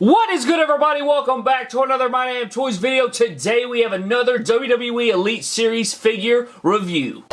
What is good everybody? Welcome back to another My Damn Toys video. Today we have another WWE Elite Series figure review.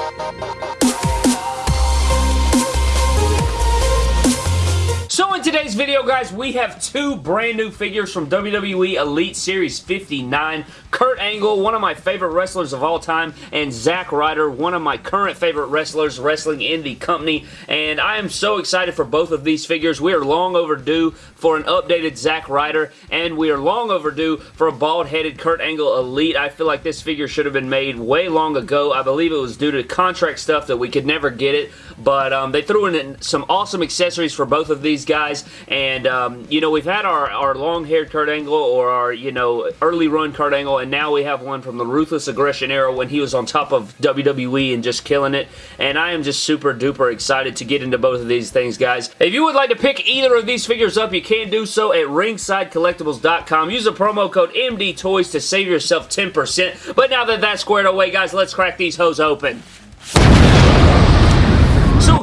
Today's video, guys, we have two brand new figures from WWE Elite Series 59. Kurt Angle, one of my favorite wrestlers of all time, and Zack Ryder, one of my current favorite wrestlers wrestling in the company. And I am so excited for both of these figures. We are long overdue for an updated Zack Ryder, and we are long overdue for a bald-headed Kurt Angle Elite. I feel like this figure should have been made way long ago. I believe it was due to contract stuff that we could never get it, but um, they threw in some awesome accessories for both of these guys, and, um, you know, we've had our, our long-haired Kurt Angle or our, you know, early run Kurt Angle, and now we have one from the Ruthless Aggression era when he was on top of WWE and just killing it, and I am just super duper excited to get into both of these things, guys. If you would like to pick either of these figures up, you can do so at ringsidecollectibles.com. Use the promo code MDTOYS to save yourself 10%, but now that that's squared away, guys, let's crack these hoes open.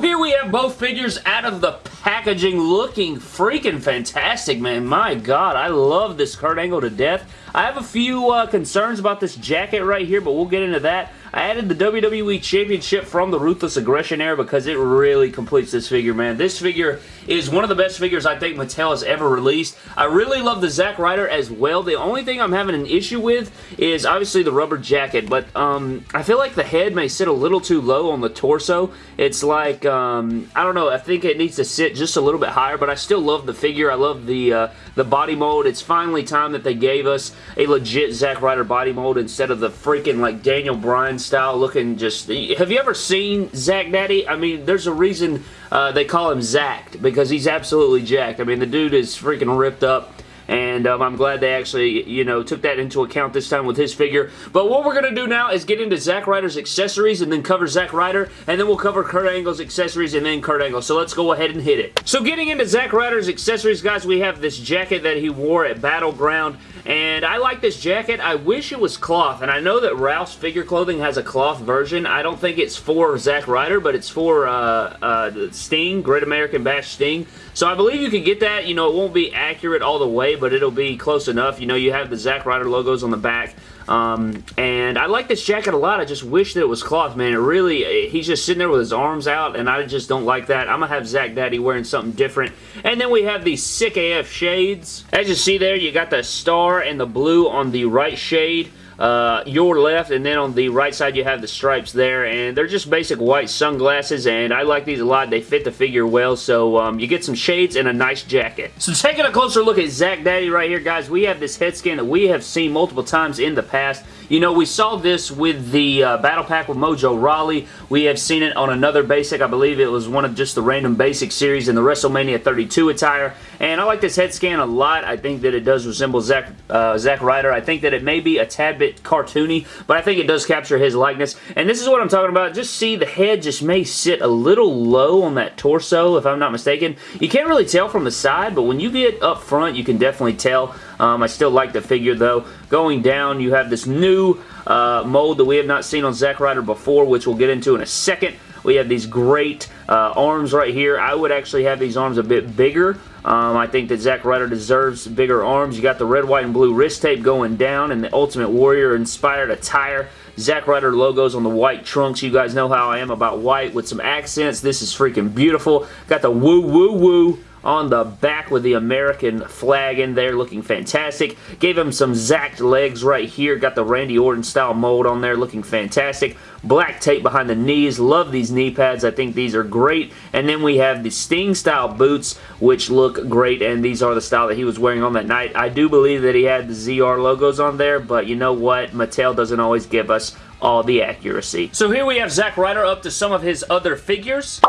Here we have both figures out of the packaging looking freaking fantastic, man. My God, I love this Kurt Angle to death. I have a few uh, concerns about this jacket right here, but we'll get into that. I added the WWE Championship from the Ruthless Aggression era because it really completes this figure, man. This figure is one of the best figures I think Mattel has ever released. I really love the Zack Ryder as well. The only thing I'm having an issue with is obviously the rubber jacket, but um, I feel like the head may sit a little too low on the torso. It's like, um, I don't know, I think it needs to sit just a little bit higher, but I still love the figure. I love the, uh, the body mold. It's finally time that they gave us a legit Zack Ryder body mold instead of the freaking like Daniel Bryan style looking just... Have you ever seen Zack Daddy? I mean, there's a reason uh, they call him Zacked because he's absolutely jacked. I mean, the dude is freaking ripped up and um, I'm glad they actually, you know, took that into account this time with his figure. But what we're going to do now is get into Zack Ryder's accessories and then cover Zack Ryder, and then we'll cover Kurt Angle's accessories and then Kurt Angle. So let's go ahead and hit it. So getting into Zack Ryder's accessories, guys, we have this jacket that he wore at Battleground. And I like this jacket. I wish it was cloth. And I know that Ralph's Figure Clothing has a cloth version. I don't think it's for Zack Ryder, but it's for uh, uh, Sting, Great American Bash Sting. So I believe you can get that. You know, it won't be accurate all the way, but it'll be close enough. You know, you have the Zack Ryder logos on the back. Um, and I like this jacket a lot. I just wish that it was cloth, man. It really, he's just sitting there with his arms out, and I just don't like that. I'm going to have Zack Daddy wearing something different. And then we have these sick AF shades. As you see there, you got the star and the blue on the right shade uh, your left, and then on the right side you have the stripes there, and they're just basic white sunglasses, and I like these a lot. They fit the figure well, so um, you get some shades and a nice jacket. So taking a closer look at Zack Daddy right here, guys, we have this head scan that we have seen multiple times in the past. You know, we saw this with the uh, Battle Pack with Mojo Rawley. We have seen it on another basic. I believe it was one of just the random basic series in the WrestleMania 32 attire. And I like this head scan a lot. I think that it does resemble Zack, uh, Zack Ryder. I think that it may be a tad bit cartoony, but I think it does capture his likeness. And this is what I'm talking about. Just see the head just may sit a little low on that torso, if I'm not mistaken. You can't really tell from the side, but when you get up front, you can definitely tell. Um, I still like the figure, though. Going down, you have this new uh, mold that we have not seen on Zack Ryder before, which we'll get into in a second. We have these great uh, arms right here. I would actually have these arms a bit bigger. Um, I think that Zack Ryder deserves bigger arms. You got the red, white, and blue wrist tape going down and the Ultimate Warrior inspired attire. Zack Ryder logos on the white trunks. You guys know how I am about white with some accents. This is freaking beautiful. Got the woo woo woo on the back with the American flag in there looking fantastic. Gave him some zacked legs right here. Got the Randy Orton style mold on there looking fantastic. Black tape behind the knees. Love these knee pads. I think these are great. And then we have the Sting style boots which look great and these are the style that he was wearing on that night. I do believe that he had the ZR logos on there but you know what? Mattel doesn't always give us all the accuracy. So here we have Zack Ryder up to some of his other figures.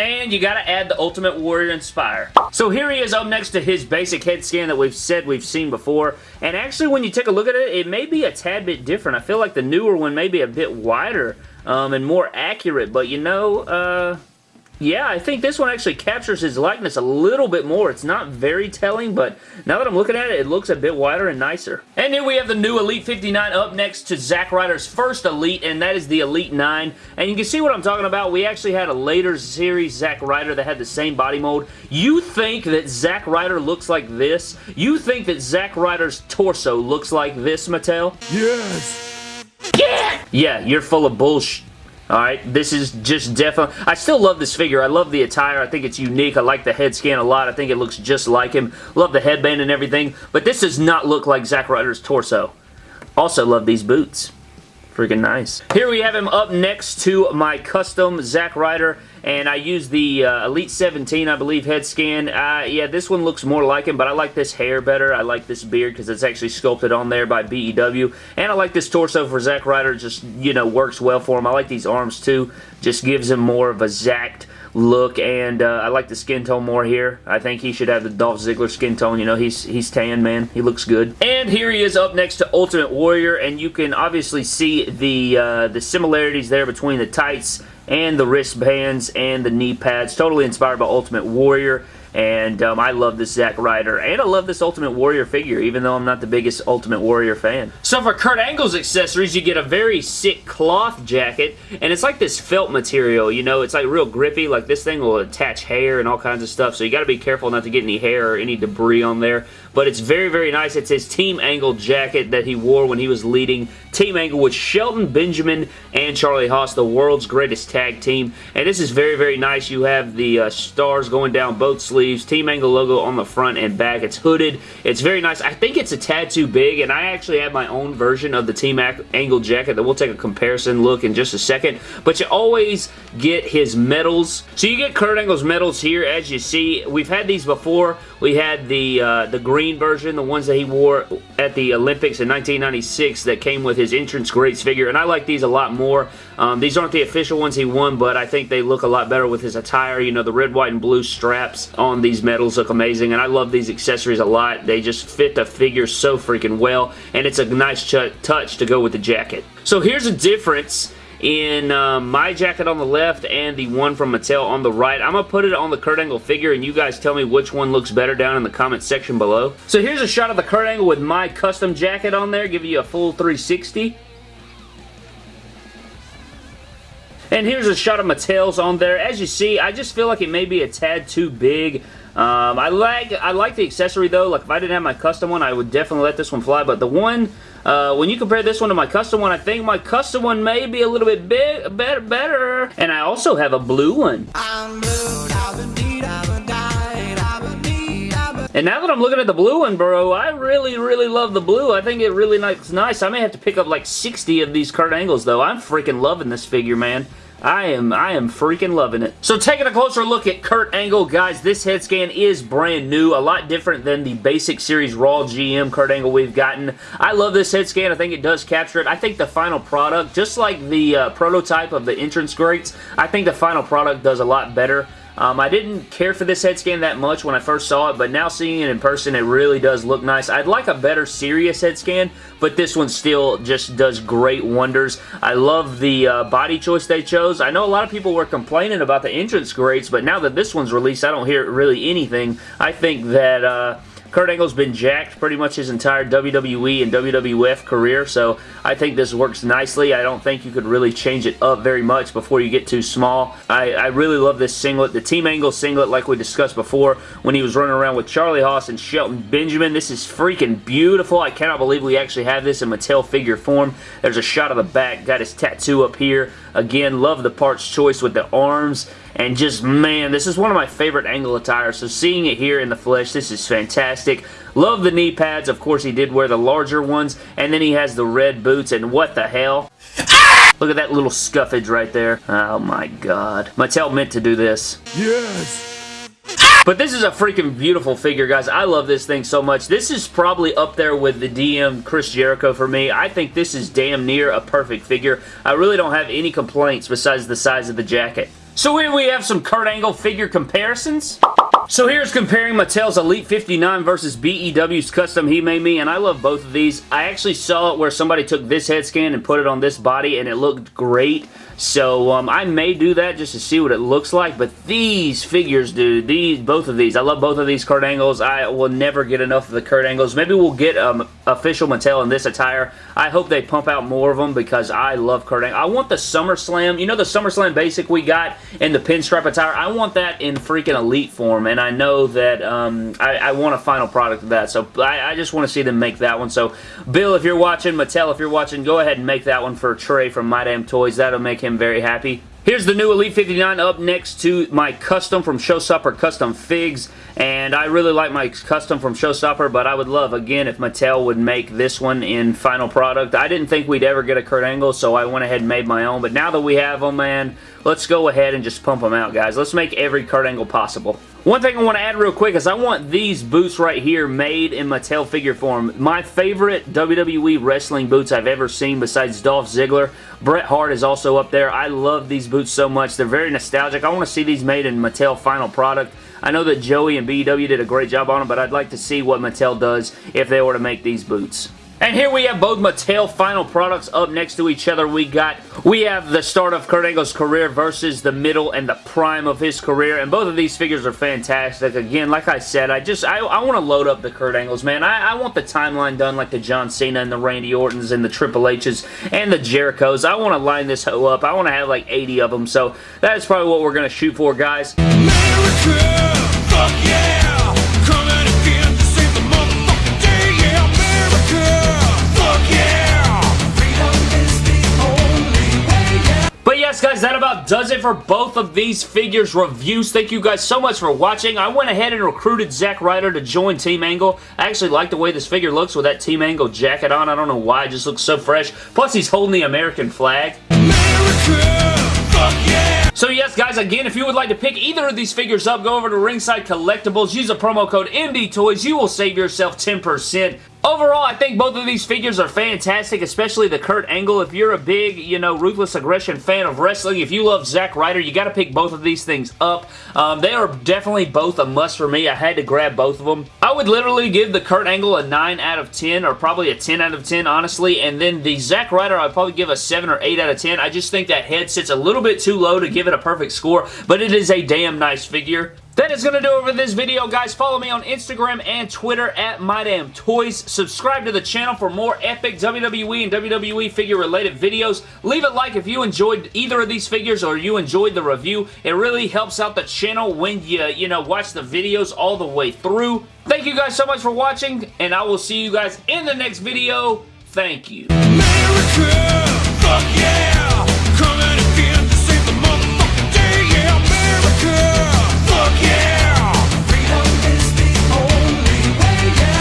And you gotta add the Ultimate Warrior Inspire. So here he is up next to his basic head scan that we've said we've seen before. And actually when you take a look at it, it may be a tad bit different. I feel like the newer one may be a bit wider um, and more accurate. But you know, uh, yeah, I think this one actually captures his likeness a little bit more. It's not very telling, but now that I'm looking at it, it looks a bit wider and nicer. And here we have the new Elite 59 up next to Zack Ryder's first Elite, and that is the Elite 9. And you can see what I'm talking about. We actually had a later series Zack Ryder that had the same body mold. You think that Zack Ryder looks like this? You think that Zack Ryder's torso looks like this, Mattel? Yes! Yeah! Yeah, you're full of bullshit. Alright, this is just definitely... I still love this figure. I love the attire. I think it's unique. I like the head scan a lot. I think it looks just like him. Love the headband and everything. But this does not look like Zack Ryder's torso. Also love these boots. Freaking nice. Here we have him up next to my custom Zack Ryder and I use the uh, Elite 17, I believe, head scan. Uh, yeah, this one looks more like him, but I like this hair better. I like this beard because it's actually sculpted on there by BEW, and I like this torso for Zack Ryder. Just, you know, works well for him. I like these arms, too. Just gives him more of a Zacked look and uh, I like the skin tone more here. I think he should have the Dolph Ziggler skin tone. You know, he's he's tan, man. He looks good. And here he is up next to Ultimate Warrior and you can obviously see the uh, the similarities there between the tights and the wristbands and the knee pads. Totally inspired by Ultimate Warrior. And um, I love this Zack Ryder. And I love this Ultimate Warrior figure, even though I'm not the biggest Ultimate Warrior fan. So for Kurt Angle's accessories, you get a very sick cloth jacket. And it's like this felt material, you know? It's like real grippy. Like this thing will attach hair and all kinds of stuff. So you got to be careful not to get any hair or any debris on there but it's very, very nice. It's his Team Angle jacket that he wore when he was leading Team Angle with Shelton Benjamin and Charlie Haas, the world's greatest tag team. And this is very, very nice. You have the uh, stars going down both sleeves, Team Angle logo on the front and back. It's hooded. It's very nice. I think it's a tad too big, and I actually have my own version of the Team Angle jacket that we'll take a comparison look in just a second. But you always get his medals. So you get Kurt Angle's medals here, as you see. We've had these before. We had the uh, the green version, the ones that he wore at the Olympics in 1996 that came with his entrance greats figure, and I like these a lot more. Um, these aren't the official ones he won, but I think they look a lot better with his attire. You know, the red, white, and blue straps on these medals look amazing, and I love these accessories a lot. They just fit the figure so freaking well, and it's a nice touch to go with the jacket. So here's a difference in uh, my jacket on the left and the one from Mattel on the right. I'm going to put it on the Kurt Angle figure and you guys tell me which one looks better down in the comment section below. So here's a shot of the Kurt Angle with my custom jacket on there, give you a full 360. And here's a shot of Mattel's on there. As you see, I just feel like it may be a tad too big. Um, I like I like the accessory though. Like if I didn't have my custom one, I would definitely let this one fly. But the one, uh, when you compare this one to my custom one, I think my custom one may be a little bit big, better, better. And I also have a blue one. And now that I'm looking at the blue one, bro, I really, really love the blue. I think it really looks nice. I may have to pick up like 60 of these Kurt Angles, though. I'm freaking loving this figure, man. I am I am freaking loving it. So taking a closer look at Kurt Angle, guys, this head scan is brand new, a lot different than the basic series Raw GM Kurt Angle we've gotten. I love this head scan. I think it does capture it. I think the final product, just like the uh, prototype of the entrance greats, I think the final product does a lot better. Um, I didn't care for this head scan that much when I first saw it, but now seeing it in person, it really does look nice. I'd like a better serious head scan, but this one still just does great wonders. I love the uh, body choice they chose. I know a lot of people were complaining about the entrance greats, but now that this one's released, I don't hear really anything. I think that... Uh, Kurt Angle's been jacked pretty much his entire WWE and WWF career, so I think this works nicely. I don't think you could really change it up very much before you get too small. I, I really love this singlet. The Team Angle singlet, like we discussed before, when he was running around with Charlie Haas and Shelton Benjamin. This is freaking beautiful. I cannot believe we actually have this in Mattel figure form. There's a shot of the back. Got his tattoo up here. Again, love the parts choice with the arms and just, man, this is one of my favorite angle attires. So seeing it here in the flesh, this is fantastic. Love the knee pads. Of course, he did wear the larger ones. And then he has the red boots. And what the hell? Look at that little scuffage right there. Oh my god. Mattel meant to do this. Yes! But this is a freaking beautiful figure, guys. I love this thing so much. This is probably up there with the DM Chris Jericho for me. I think this is damn near a perfect figure. I really don't have any complaints besides the size of the jacket. So here we have some Kurt Angle figure comparisons. So here's comparing Mattel's Elite 59 versus BEW's Custom He Made Me, and I love both of these. I actually saw it where somebody took this head scan and put it on this body, and it looked great. So um, I may do that just to see what it looks like. But these figures, dude, these both of these, I love both of these Kurt Angles. I will never get enough of the Kurt Angles. Maybe we'll get um, official Mattel in this attire. I hope they pump out more of them because I love Kurt Angle. I want the SummerSlam, you know the SummerSlam basic we got in the pinstripe attire? I want that in freaking Elite form, and I know that um, I, I, want a final product of that, so I, I just want to see them make that one. So, Bill, if you're watching, Mattel, if you're watching, go ahead and make that one for Trey from My Damn Toys. That'll make him very happy. Here's the new Elite 59 up next to my custom from Showstopper Custom Figs. And I really like my custom from Showstopper, but I would love, again, if Mattel would make this one in final product. I didn't think we'd ever get a Kurt Angle, so I went ahead and made my own. But now that we have them, man, let's go ahead and just pump them out, guys. Let's make every Kurt Angle possible. One thing I want to add real quick is I want these boots right here made in Mattel figure form. My favorite WWE wrestling boots I've ever seen besides Dolph Ziggler. Bret Hart is also up there. I love these boots so much. They're very nostalgic. I want to see these made in Mattel final product. I know that Joey and BW did a great job on them, but I'd like to see what Mattel does if they were to make these boots. And here we have both Mattel final products up next to each other. We got, we have the start of Kurt Angle's career versus the middle and the prime of his career. And both of these figures are fantastic. Again, like I said, I just, I, I want to load up the Kurt Angles, man. I, I want the timeline done like the John Cena and the Randy Ortons and the Triple H's and the Jerichos. I want to line this hoe up. I want to have like 80 of them. So that is probably what we're going to shoot for, guys. America, guys, that about does it for both of these figures reviews. Thank you guys so much for watching. I went ahead and recruited Zack Ryder to join Team Angle. I actually like the way this figure looks with that Team Angle jacket on. I don't know why. It just looks so fresh. Plus, he's holding the American flag. So yes, guys, again, if you would like to pick either of these figures up, go over to Ringside Collectibles, use a promo code MDTOYS. You will save yourself 10%. Overall, I think both of these figures are fantastic, especially the Kurt Angle. If you're a big, you know, Ruthless Aggression fan of wrestling, if you love Zack Ryder, you got to pick both of these things up. Um, they are definitely both a must for me. I had to grab both of them. I would literally give the Kurt Angle a 9 out of 10, or probably a 10 out of 10, honestly, and then the Zack Ryder, I'd probably give a 7 or 8 out of 10. I just think that head sits a little bit too low to give it a perfect score, but it is a damn nice figure. That is going to do it for this video, guys. Follow me on Instagram and Twitter at MyDamnToys. Subscribe to the channel for more epic WWE and WWE figure-related videos. Leave a like if you enjoyed either of these figures or you enjoyed the review. It really helps out the channel when you, you know, watch the videos all the way through. Thank you guys so much for watching, and I will see you guys in the next video. Thank you. America,